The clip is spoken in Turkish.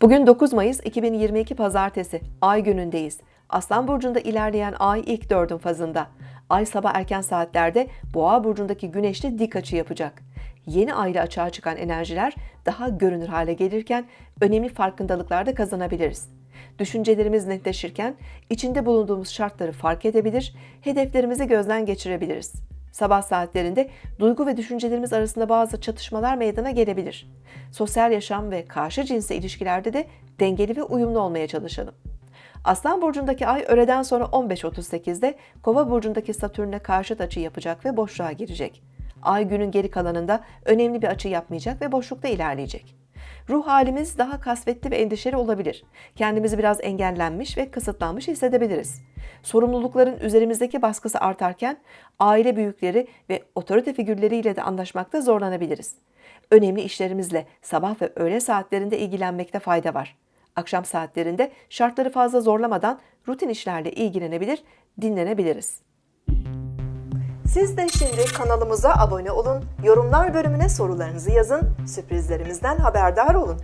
Bugün 9 Mayıs 2022 Pazartesi, Ay günündeyiz. Aslan Burcu'nda ilerleyen Ay ilk dördün fazında. Ay sabah erken saatlerde Boğa Burcu'ndaki Güneş'te dik açı yapacak. Yeni ayla açığa çıkan enerjiler daha görünür hale gelirken önemli farkındalıklar da kazanabiliriz. Düşüncelerimiz netleşirken içinde bulunduğumuz şartları fark edebilir, hedeflerimizi gözden geçirebiliriz. Sabah saatlerinde duygu ve düşüncelerimiz arasında bazı çatışmalar meydana gelebilir. Sosyal yaşam ve karşı cinsle ilişkilerde de dengeli ve uyumlu olmaya çalışalım. Aslan burcundaki ay öğleden sonra 15.38'de Kova burcundaki Satürn'e karşıt açı yapacak ve boşluğa girecek. Ay günün geri kalanında önemli bir açı yapmayacak ve boşlukta ilerleyecek. Ruh halimiz daha kasvetli ve endişeli olabilir. Kendimizi biraz engellenmiş ve kısıtlanmış hissedebiliriz. Sorumlulukların üzerimizdeki baskısı artarken aile büyükleri ve otorite figürleriyle de anlaşmakta zorlanabiliriz. Önemli işlerimizle sabah ve öğle saatlerinde ilgilenmekte fayda var. Akşam saatlerinde şartları fazla zorlamadan rutin işlerle ilgilenebilir, dinlenebiliriz. Siz de şimdi kanalımıza abone olun, yorumlar bölümüne sorularınızı yazın, sürprizlerimizden haberdar olun.